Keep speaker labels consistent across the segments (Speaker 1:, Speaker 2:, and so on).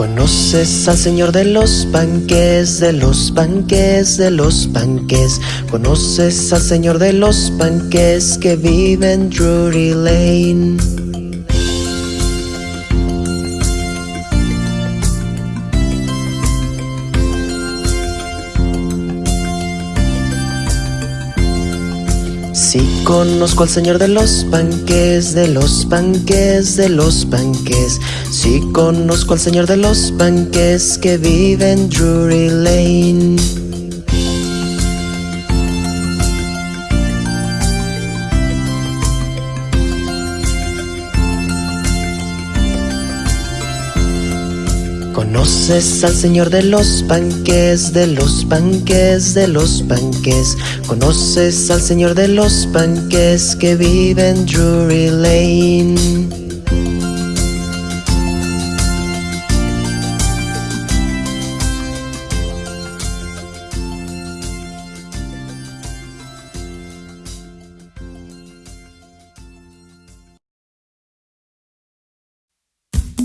Speaker 1: Conoces al señor de los panques, de los panques, de los panques. Conoces al señor de los panques que vive en Drury Lane. Sí conozco al señor de los panques, de los panques, de los panques. Sí conozco al señor de los panques que vive en Drury Lane. Conoces al señor de los panques, de los panques, de los panques. Conoces al señor de los panques que vive en Drury Lane.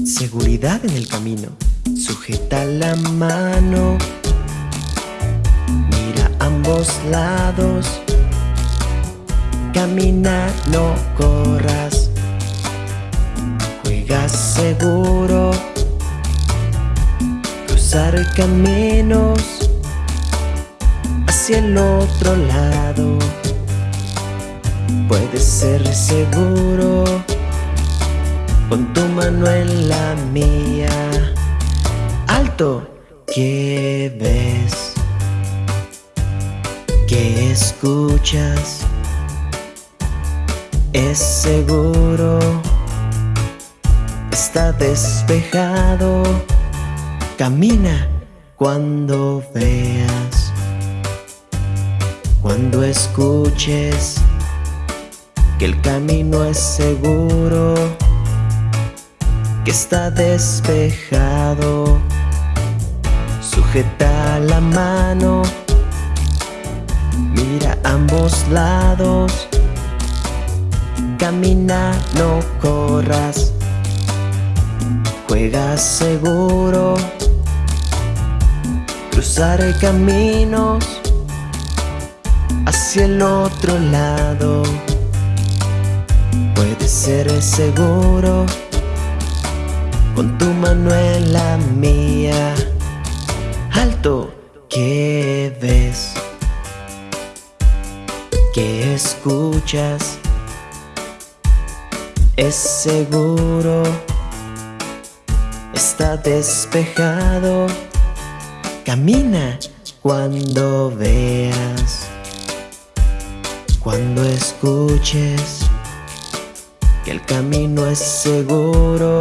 Speaker 1: Seguridad en el camino. Sujeta la mano. Mira ambos lados. Camina, no corras. Juega seguro. Cruzar caminos hacia el otro lado. Puede ser seguro con tu mano en la mía. ¿Qué ves? ¿Qué escuchas? Es seguro, está despejado. Camina cuando veas, cuando escuches que el camino es seguro que está despejado. Sujeta la mano, mira ambos lados. Camina, no corras. Juega seguro. Cruzar caminos hacia el otro lado. Puede ser seguro con tu mano en la mía. Alto, ¿qué ves? ¿Qué escuchas? Es seguro, está despejado. Camina cuando veas, cuando escuches que el camino es seguro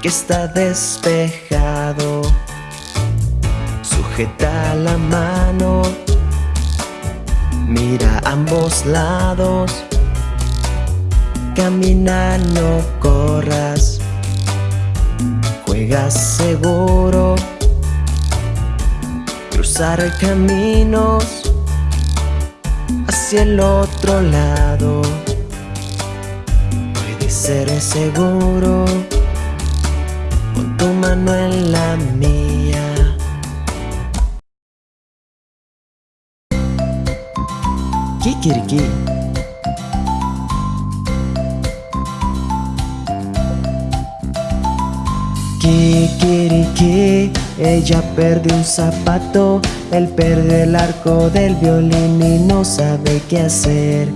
Speaker 1: que está despejado. Sujeta la mano, mira ambos lados. Camina, no corras. Juega seguro. Cruzar caminos hacia el otro lado. Puede ser seguro tu mano en la mía. Kikiriki. Ella perdió un zapato, él perdió el arco del violín y no sabe qué hacer.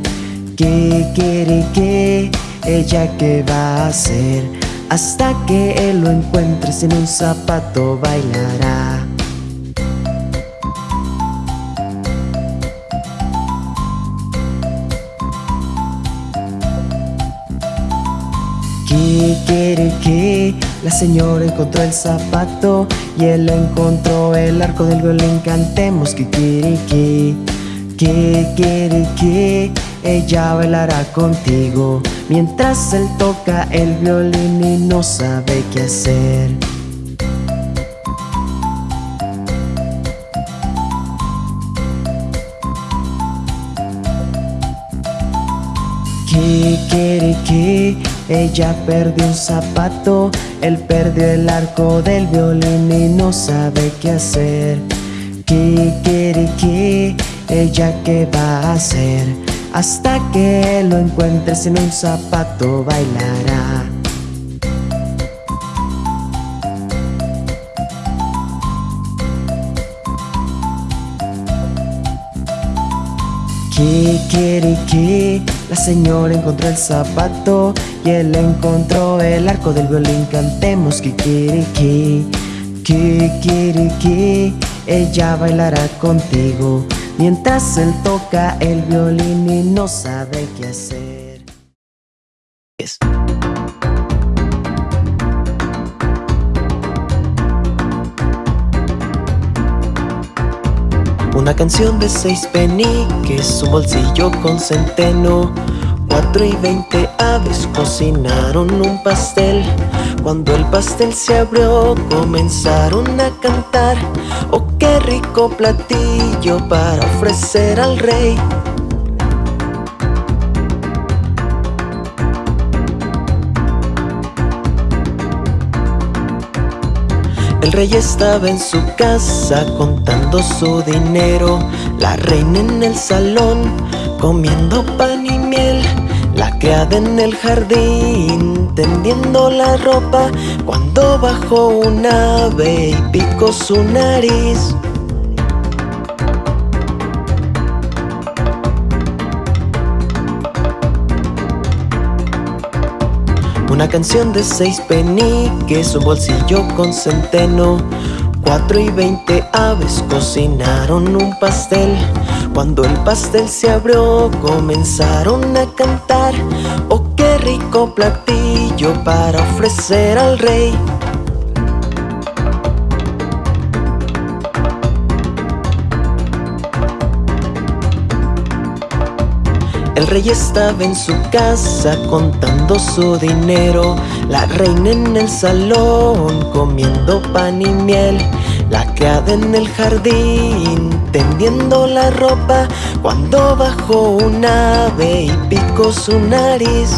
Speaker 1: Kikiriki. Ella qué va a hacer hasta que él lo encuentre sin un zapato bailará que La señora encontró el zapato Y él encontró el arco del violín. Cantemos kikiriki Kikiriki. Ella bailará contigo. Mientras él toca el violín y no sabe qué hacer. ¿Qué quiere que? Ella perdió un zapato, él perdió el arco del violín y no sabe qué hacer. Kikiriki, ella qué va a hacer, hasta que lo encuentre sin un zapato bailará. Kikiriki, la señora encontró el zapato y él encontró el arco del violín. Cantemos kikiriki, kikiriki, ella bailará contigo mientras él toca el violín y no sabe qué hacer. Una canción de seis peniques, un bolsillo con centeno. Cuatro y veinte aves cocinaron un pastel. Cuando el pastel se abrió comenzaron a cantar. Oh qué rico platillo para ofrecer al rey El rey estaba en su casa contando su dinero. La reina en el salón comiendo pan y miel. La criada en el jardín tendiendo la ropa. Cuando bajó un ave y picó su nariz Una canción de seis peniques, un bolsillo con centeno. Cuatro y veinte aves cocinaron un pastel. Cuando el pastel se abrió comenzaron a cantar. Oh qué rico platillo para ofrecer al rey El rey estaba en su casa contando su dinero. La reina en el salón comiendo pan y miel. La criada en el jardín tendiendo la ropa. Cuando bajó un ave y picó su nariz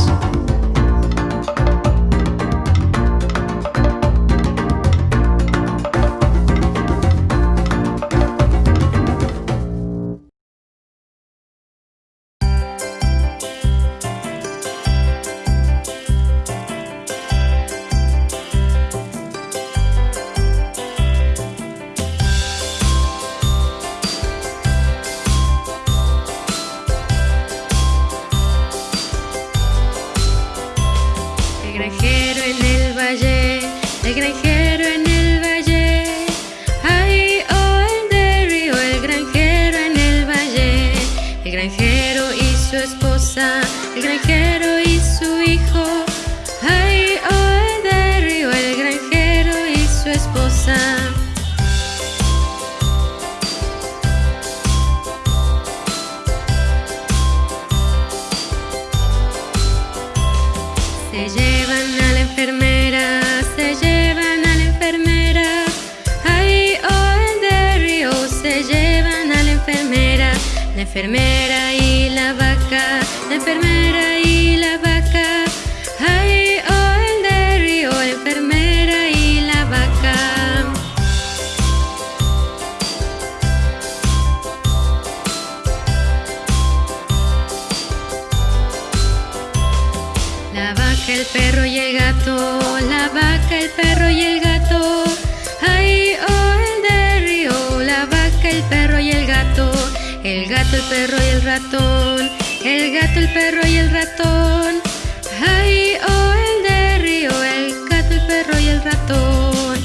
Speaker 2: enfermera y la vaca, la enfermera y la vaca. Ay, oh, el de río, la enfermera y la vaca. La vaca, el perro y el gato, la vaca, el perro. gato, el perro y el ratón. Ay, oh, el de río, el gato, el perro y el ratón.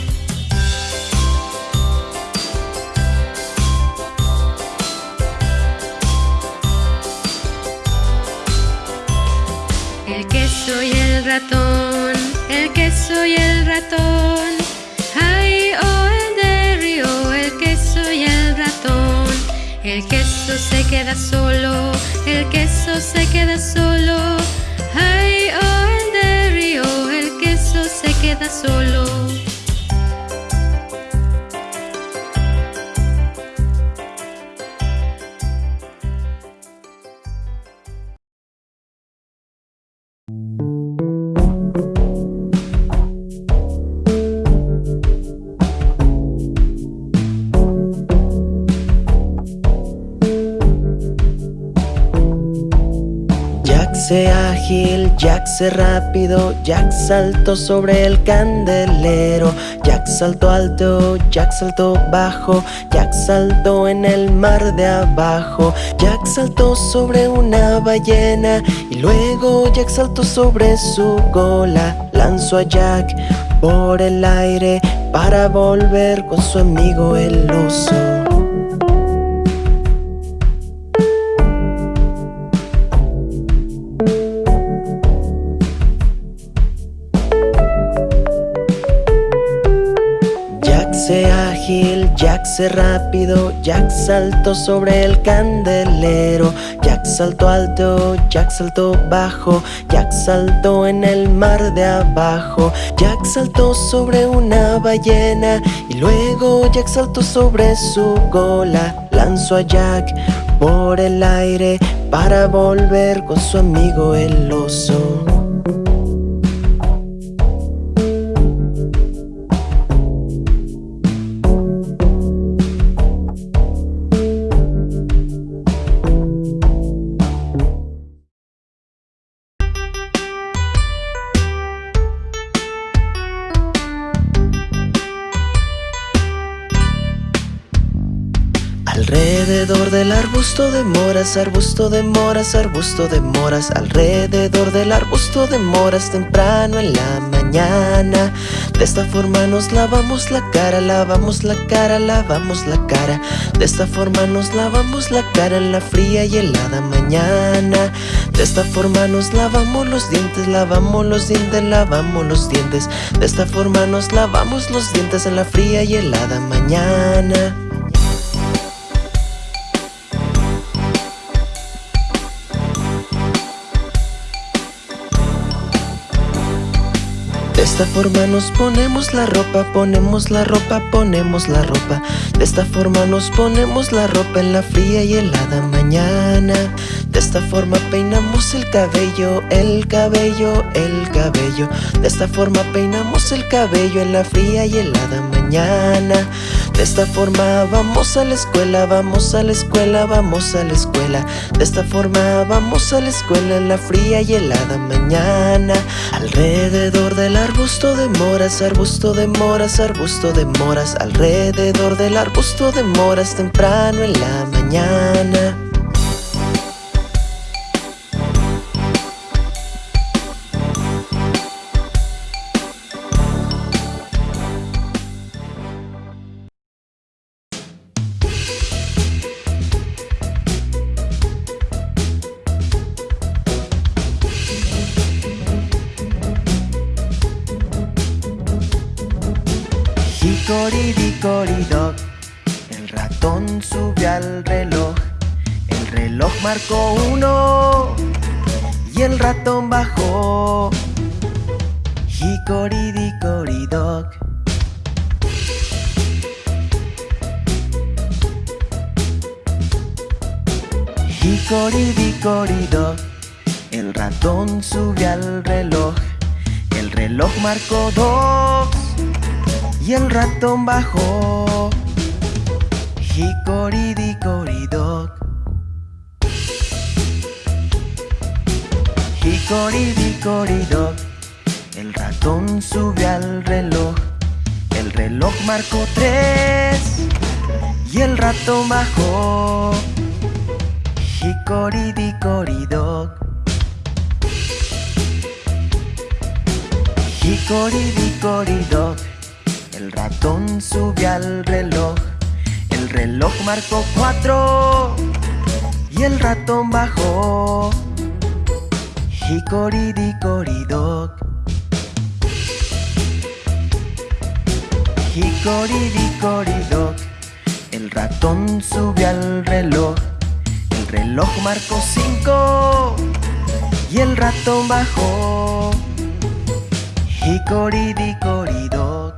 Speaker 2: El queso y el ratón, el queso y el ratón. Ay, oh, el de río, el queso y el ratón. El queso se queda solo el queso se queda solo. Ay, oh, el río, el queso se queda solo.
Speaker 1: Jack se rápido, Jack saltó sobre el candelero, Jack saltó alto, Jack saltó bajo, Jack saltó en el mar de abajo, Jack saltó sobre una ballena y luego Jack saltó sobre su cola, lanzó a Jack por el aire para volver con su amigo el oso. Jack se rápido, Jack saltó sobre el candelero Jack saltó alto, Jack saltó bajo Jack saltó en el mar de abajo Jack saltó sobre una ballena Y luego Jack saltó sobre su cola Lanzó a Jack por el aire Para volver con su amigo el oso del arbusto de moras, arbusto de moras, arbusto de moras Alrededor del arbusto de moras temprano en la mañana. De esta forma nos lavamos la cara, lavamos la cara, lavamos la cara. De esta forma nos lavamos la cara en la fría y helada mañana. De esta forma nos lavamos los dientes, lavamos los dientes, lavamos los dientes. De esta forma nos lavamos los dientes en la fría y helada mañana De esta forma nos ponemos la ropa, ponemos la ropa, ponemos la ropa. De esta forma nos ponemos la ropa en la fría y helada mañana. De esta forma peinamos el cabello, el cabello, el cabello. De esta forma peinamos el cabello en la fría y helada mañana De esta forma vamos a la escuela, vamos a la escuela, vamos a la escuela. De esta forma vamos a la escuela en la fría y helada mañana. Alrededor de la arbusto de moras, arbusto de moras, arbusto de moras. Alrededor del arbusto de moras temprano en la mañana Hicoridicoridoc, el ratón sube al reloj. El reloj marcó uno. Y el ratón bajó. Hicoridicoridoc Hicoridicoridoc, el ratón sube al reloj. El reloj marcó dos y el ratón bajó. Hicoridicoridoc Hicoridicoridoc El ratón sube al reloj. El reloj marcó tres. Y el ratón bajó. Hicoridicoridoc Hicoridicoridoc el ratón sube al reloj. El reloj marcó cuatro. Y el ratón bajó. Hicoridicoridoc Hicoridicoridoc El ratón sube al reloj. El reloj marcó cinco. Y el ratón bajó. Hicoridicoridoc